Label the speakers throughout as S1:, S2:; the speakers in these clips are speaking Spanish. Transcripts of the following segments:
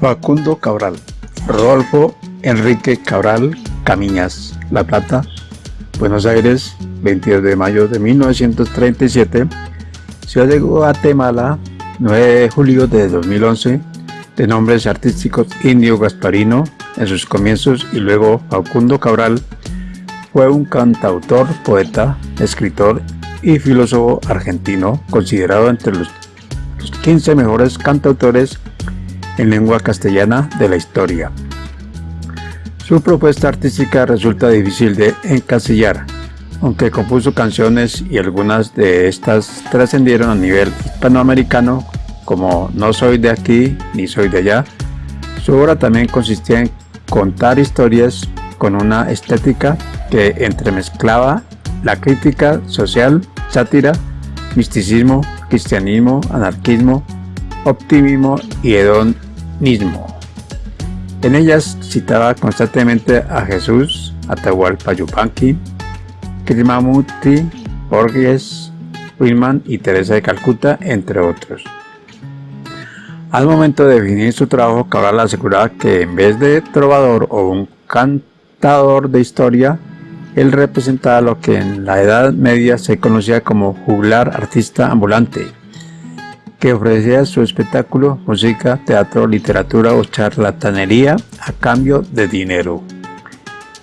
S1: Facundo Cabral, Rodolfo Enrique Cabral Camiñas, La Plata, Buenos Aires, 22 de mayo de 1937, Ciudad de Guatemala, 9 de julio de 2011, de nombres artísticos Indio Gasparino en sus comienzos y luego Facundo Cabral, fue un cantautor, poeta, escritor y filósofo argentino, considerado entre los 15 mejores cantautores en lengua castellana de la historia. Su propuesta artística resulta difícil de encasillar, aunque compuso canciones y algunas de estas trascendieron a nivel hispanoamericano como No soy de aquí ni soy de allá. Su obra también consistía en contar historias con una estética que entremezclaba la crítica social, sátira, misticismo, cristianismo, anarquismo, optimismo y hedonismo. En ellas citaba constantemente a Jesús, Atahualpa Yupanqui, Krishnamurti, Borges, Willman y Teresa de Calcuta, entre otros. Al momento de definir su trabajo, Cabral aseguraba que en vez de trovador o un cantador de historia, él representaba lo que en la Edad Media se conocía como juglar artista ambulante, que ofrecía su espectáculo, música, teatro, literatura o charlatanería a cambio de dinero.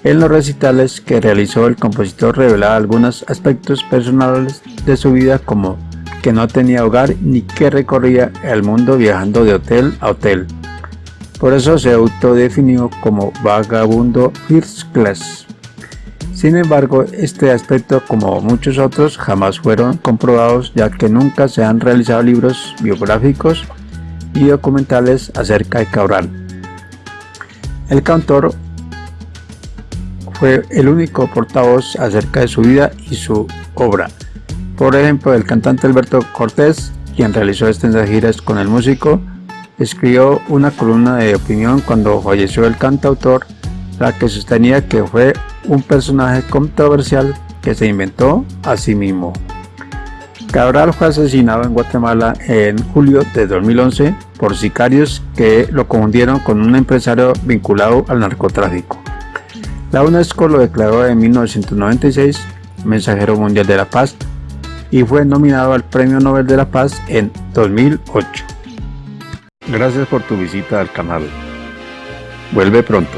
S1: En los recitales que realizó el compositor revelaba algunos aspectos personales de su vida como que no tenía hogar ni que recorría el mundo viajando de hotel a hotel. Por eso se autodefinió como vagabundo first class. Sin embargo, este aspecto, como muchos otros, jamás fueron comprobados ya que nunca se han realizado libros biográficos y documentales acerca de Cabral. El cantor fue el único portavoz acerca de su vida y su obra. Por ejemplo, el cantante Alberto Cortés, quien realizó extensas giras con el músico, escribió una columna de opinión cuando falleció el cantautor, la que sostenía que fue un personaje controversial que se inventó a sí mismo. Cabral fue asesinado en Guatemala en julio de 2011 por sicarios que lo confundieron con un empresario vinculado al narcotráfico. La UNESCO lo declaró en 1996 Mensajero Mundial de la Paz y fue nominado al Premio Nobel de la Paz en 2008. Gracias por tu visita al canal. Vuelve pronto.